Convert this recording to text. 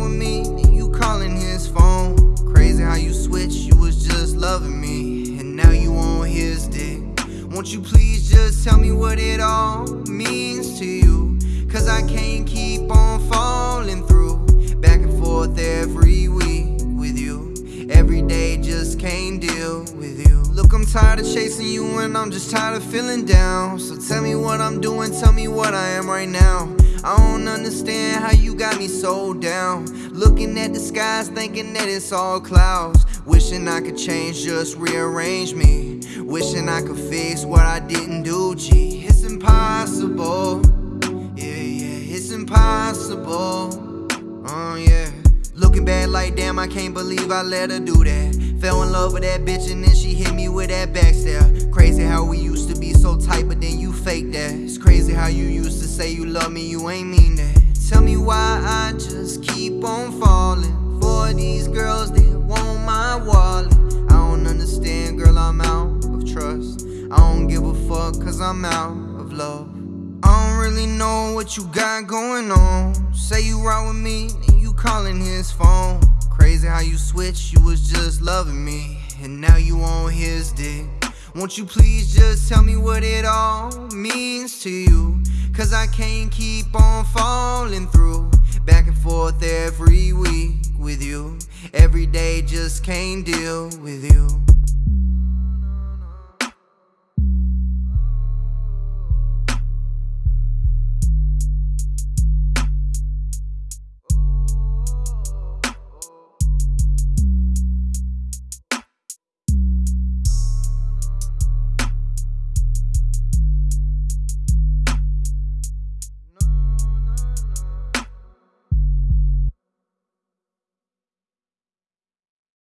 with me, and you calling his phone. Crazy how you switch, you was just loving me, and now you on his dick. Won't you please just tell me what it all means to you? Cause I can't keep on falling through, back and forth every week with you. Every day just can't deal with you. Look, I'm tired of chasing you, and I'm just tired of feeling down. So tell me what I'm doing, tell me what I am right now. I don't understand how you got me so down. Looking at the skies, thinking that it's all clouds. Wishing I could change, just rearrange me. Wishing I could fix what I didn't do, gee. It's impossible. Yeah, yeah, it's impossible. Oh, yeah. Looking back like damn, I can't believe I let her do that. Fell in love with that bitch and then she hit me with that backstab. Crazy how we used to be so tight, but then you fake that. It's crazy how you used to say you love me, you ain't mean that. Tell me why I just keep on falling for these girls that want my wallet. I don't understand, girl, I'm out of trust. I don't give a fuck, cause I'm out of love. I don't really know what you got going on. Say you ride with me, and you calling his phone. Crazy how you switch, you was just loving me, and now you on his dick. Won't you please just tell me what it all means to you? Cause I can't keep on falling through, back and forth every week with you. Every day just can't deal with you.